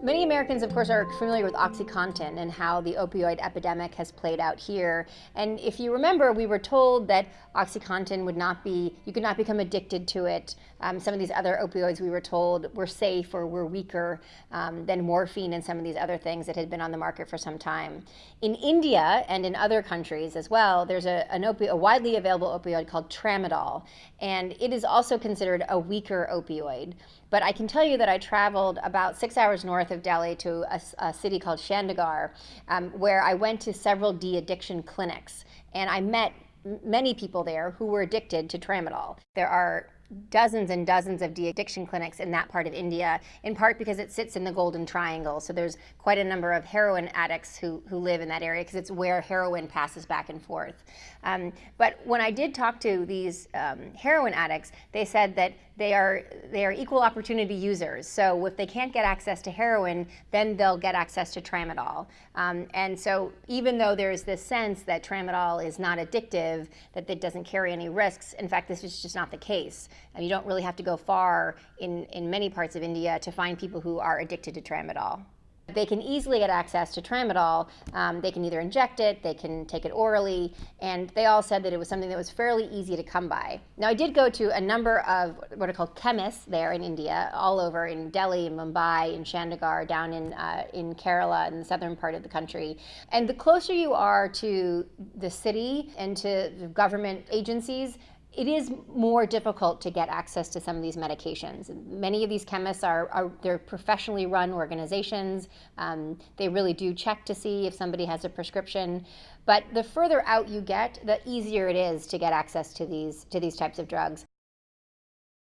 Many Americans, of course, are familiar with OxyContin and how the opioid epidemic has played out here. And if you remember, we were told that OxyContin would not be, you could not become addicted to it. Um, some of these other opioids we were told were safe or were weaker um, than morphine and some of these other things that had been on the market for some time. In India and in other countries as well, there's a, a widely available opioid called tramadol. And it is also considered a weaker opioid. But I can tell you that I traveled about six hours north of Delhi to a, a city called Chandigarh, um, where I went to several de-addiction clinics. And I met many people there who were addicted to tramadol. There are dozens and dozens of de-addiction clinics in that part of India, in part because it sits in the Golden Triangle. So there's quite a number of heroin addicts who, who live in that area because it's where heroin passes back and forth. Um, but when I did talk to these um, heroin addicts, they said that they are, they are equal opportunity users. So if they can't get access to heroin, then they'll get access to tramadol. Um, and so even though there's this sense that tramadol is not addictive, that it doesn't carry any risks, in fact, this is just not the case. And you don't really have to go far in, in many parts of India to find people who are addicted to tramadol. They can easily get access to tramadol. Um, they can either inject it, they can take it orally, and they all said that it was something that was fairly easy to come by. Now, I did go to a number of what are called chemists there in India, all over in Delhi, in Mumbai, in Chandigarh, down in, uh, in Kerala, in the southern part of the country. And the closer you are to the city and to the government agencies, it is more difficult to get access to some of these medications. Many of these chemists are, are they're professionally run organizations. Um, they really do check to see if somebody has a prescription. But the further out you get, the easier it is to get access to these, to these types of drugs.